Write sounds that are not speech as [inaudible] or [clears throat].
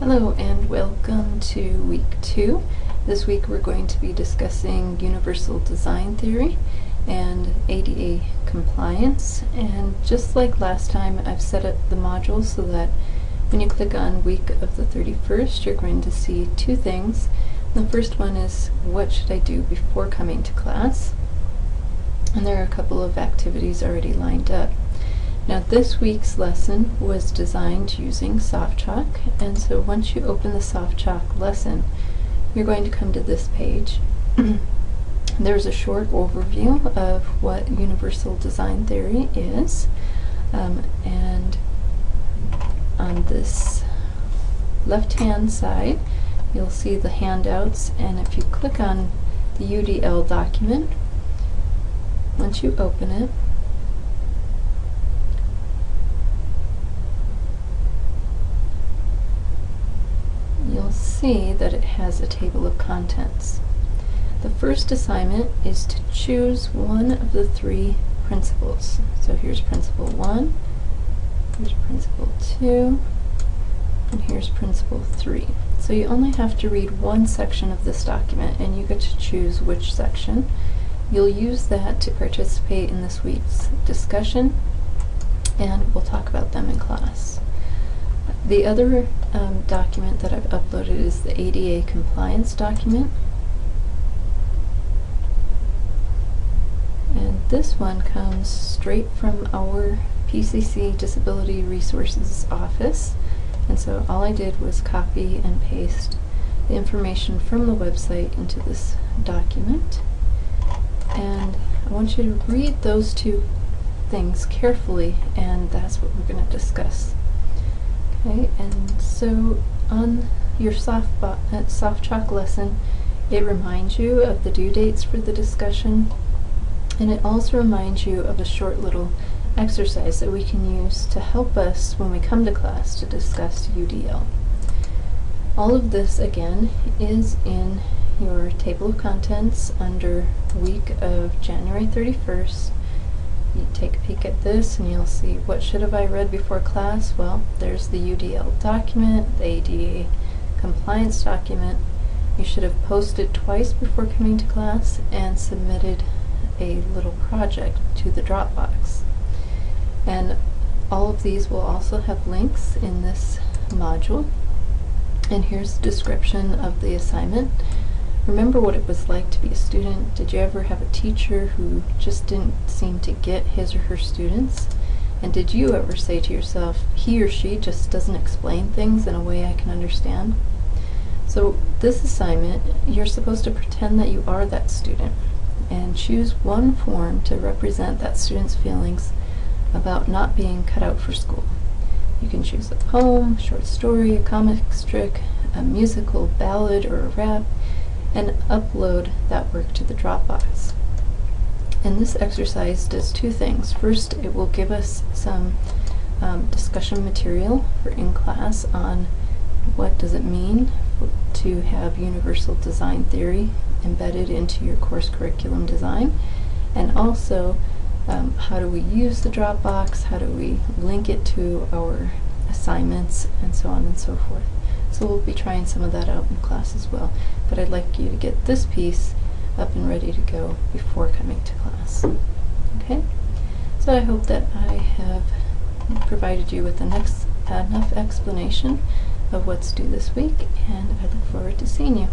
Hello and welcome to week two. This week we're going to be discussing universal design theory and ADA compliance and just like last time I've set up the modules so that when you click on week of the 31st you're going to see two things. The first one is what should I do before coming to class and there are a couple of activities already lined up. Now this week's lesson was designed using SoftChalk and so once you open the SoftChalk lesson you're going to come to this page. [clears throat] There's a short overview of what universal design theory is um, and on this left hand side you'll see the handouts and if you click on the UDL document once you open it you'll see that it has a table of contents. The first assignment is to choose one of the three principles. So here's principle 1, here's principle 2, and here's principle 3. So you only have to read one section of this document and you get to choose which section. You'll use that to participate in this week's discussion and we'll talk about them in class. The other um, document that I've uploaded is the ADA compliance document. And this one comes straight from our PCC Disability Resources Office. And so all I did was copy and paste the information from the website into this document. And I want you to read those two things carefully, and that's what we're going to discuss. Okay, and so on your soft, uh, SoftChalk lesson, it reminds you of the due dates for the discussion, and it also reminds you of a short little exercise that we can use to help us when we come to class to discuss UDL. All of this, again, is in your table of contents under week of January 31st you take a peek at this and you'll see what should have I read before class? Well, there's the UDL document, the ADA compliance document. You should have posted twice before coming to class and submitted a little project to the Dropbox. And all of these will also have links in this module. And here's the description of the assignment. Remember what it was like to be a student? Did you ever have a teacher who just didn't seem to get his or her students? And did you ever say to yourself, he or she just doesn't explain things in a way I can understand? So this assignment, you're supposed to pretend that you are that student and choose one form to represent that student's feelings about not being cut out for school. You can choose a poem, short story, a comic strip, a musical ballad, or a rap and upload that work to the Dropbox. And this exercise does two things. First, it will give us some um, discussion material for in class on what does it mean to have universal design theory embedded into your course curriculum design and also um, how do we use the Dropbox, how do we link it to our assignments and so on and so forth. So we'll be trying some of that out in class as well. But I'd like you to get this piece up and ready to go before coming to class. Okay? So I hope that I have provided you with enough explanation of what's due this week, and I look forward to seeing you.